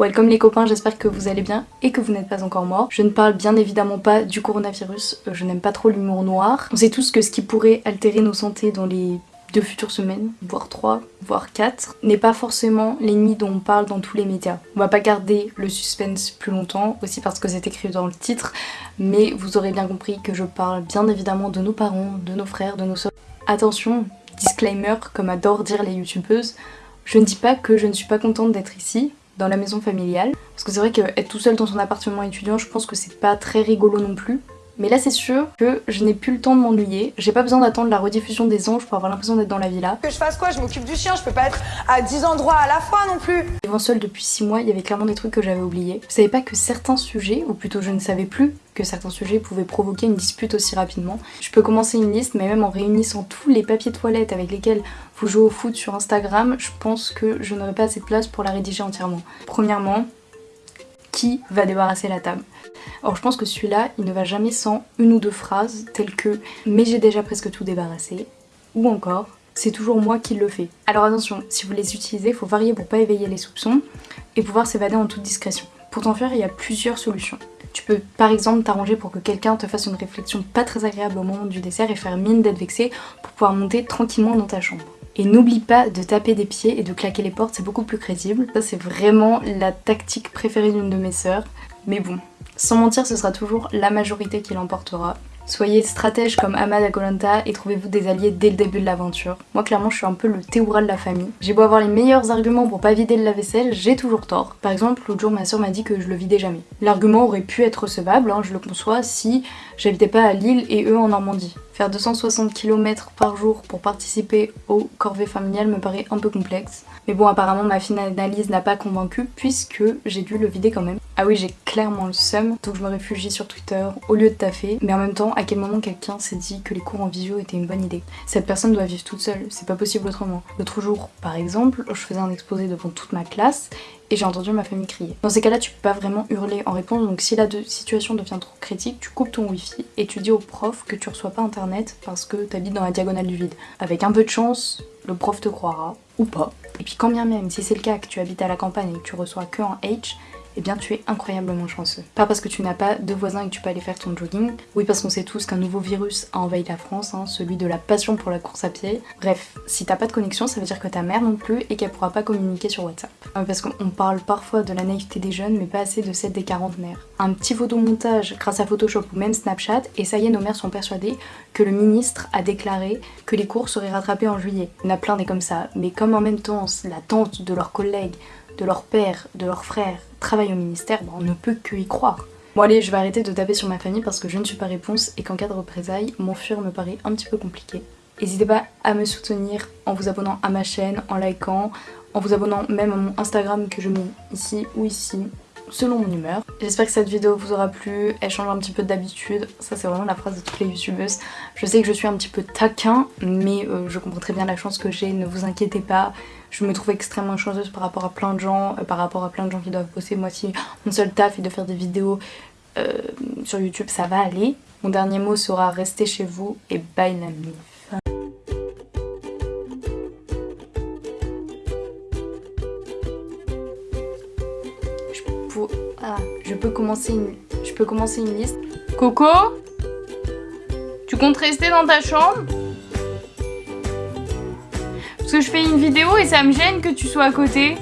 Welcome les copains, j'espère que vous allez bien et que vous n'êtes pas encore morts. Je ne parle bien évidemment pas du coronavirus, euh, je n'aime pas trop l'humour noir. On sait tous que ce qui pourrait altérer nos santé dans les deux futures semaines, voire trois, voire quatre, n'est pas forcément l'ennemi dont on parle dans tous les médias. On va pas garder le suspense plus longtemps, aussi parce que c'est écrit dans le titre, mais vous aurez bien compris que je parle bien évidemment de nos parents, de nos frères, de nos soeurs. Attention, disclaimer, comme adorent dire les youtubeuses, je ne dis pas que je ne suis pas contente d'être ici, dans la maison familiale. Parce que c'est vrai qu'être tout seul dans son appartement étudiant, je pense que c'est pas très rigolo non plus. Mais là c'est sûr que je n'ai plus le temps de m'ennuyer. J'ai pas besoin d'attendre la rediffusion des anges pour avoir l'impression d'être dans la villa. Que je fasse quoi? Je m'occupe du chien, je peux pas être à 10 endroits à la fois non plus. Vivant seule depuis 6 mois, il y avait clairement des trucs que j'avais oubliés. Je savais pas que certains sujets, ou plutôt je ne savais plus que certains sujets pouvaient provoquer une dispute aussi rapidement. Je peux commencer une liste, mais même en réunissant tous les papiers toilettes avec lesquels vous jouez au foot sur Instagram, je pense que je n'aurai pas assez de place pour la rédiger entièrement. Premièrement, qui va débarrasser la table Or je pense que celui-là, il ne va jamais sans une ou deux phrases telles que « mais j'ai déjà presque tout débarrassé » ou encore « c'est toujours moi qui le fais ». Alors attention, si vous les utilisez, il faut varier pour pas éveiller les soupçons et pouvoir s'évader en toute discrétion. Pour t'en faire, il y a plusieurs solutions. Tu peux par exemple t'arranger pour que quelqu'un te fasse une réflexion pas très agréable au moment du dessert et faire mine d'être vexé pour pouvoir monter tranquillement dans ta chambre. Et n'oublie pas de taper des pieds et de claquer les portes, c'est beaucoup plus crédible. Ça c'est vraiment la tactique préférée d'une de mes sœurs. Mais bon, sans mentir, ce sera toujours la majorité qui l'emportera. Soyez stratège comme Ahmad Akolanta et trouvez-vous des alliés dès le début de l'aventure. Moi clairement je suis un peu le théoura de la famille. J'ai beau avoir les meilleurs arguments pour pas vider le lave-vaisselle, j'ai toujours tort. Par exemple, l'autre jour ma soeur m'a dit que je le vidais jamais. L'argument aurait pu être recevable, hein, je le conçois, si j'habitais pas à Lille et eux en Normandie. Faire 260 km par jour pour participer au corvée familiale me paraît un peu complexe. Mais bon, apparemment ma fine analyse n'a pas convaincu puisque j'ai dû le vider quand même. Ah oui, j'ai clairement le seum, donc je me réfugie sur Twitter au lieu de taffer. Mais en même temps, à quel moment quelqu'un s'est dit que les cours en visio étaient une bonne idée? Cette personne doit vivre toute seule, c'est pas possible autrement. L'autre jour, par exemple, je faisais un exposé devant toute ma classe et j'ai entendu ma famille crier. Dans ces cas-là, tu peux pas vraiment hurler en réponse, donc si la situation devient trop critique, tu coupes ton wifi et tu dis au prof que tu reçois pas internet parce que t'habites dans la diagonale du vide. Avec un peu de chance, le prof te croira, ou pas. Et puis quand bien même, si c'est le cas que tu habites à la campagne et que tu reçois que en H, eh bien tu es incroyablement chanceux. Pas parce que tu n'as pas de voisins et que tu peux aller faire ton jogging, oui parce qu'on sait tous qu'un nouveau virus a envahi la France, hein, celui de la passion pour la course à pied. Bref, si t'as pas de connexion, ça veut dire que ta mère non plus et qu'elle pourra pas communiquer sur WhatsApp. Euh, parce qu'on parle parfois de la naïveté des jeunes, mais pas assez de celle des quarantenaires. Un petit photomontage grâce à Photoshop ou même Snapchat, et ça y est, nos mères sont persuadées que le ministre a déclaré que les cours seraient rattrapés en juillet. En a plein des comme ça, mais comme en même temps l'attente de leurs collègues de leur père, de leur frère travaillent au ministère, on ne peut que y croire. Bon allez, je vais arrêter de taper sur ma famille parce que je ne suis pas réponse et qu'en cas de représailles, m'enfuir me paraît un petit peu compliqué. N'hésitez pas à me soutenir en vous abonnant à ma chaîne, en likant, en vous abonnant même à mon Instagram que je mets ici ou ici, selon mon humeur. J'espère que cette vidéo vous aura plu, elle change un petit peu d'habitude, ça c'est vraiment la phrase de toutes les youtubeuses. Je sais que je suis un petit peu taquin, mais euh, je comprends très bien la chance que j'ai, ne vous inquiétez pas. Je me trouve extrêmement chanceuse par rapport à plein de gens, euh, par rapport à plein de gens qui doivent bosser. Moi si mon seul taf est de faire des vidéos euh, sur YouTube, ça va aller. Mon dernier mot sera restez chez vous et bye la. Ah, je peux commencer une... Je peux commencer une liste. Coco Tu comptes rester dans ta chambre? Parce que je fais une vidéo et ça me gêne que tu sois à côté.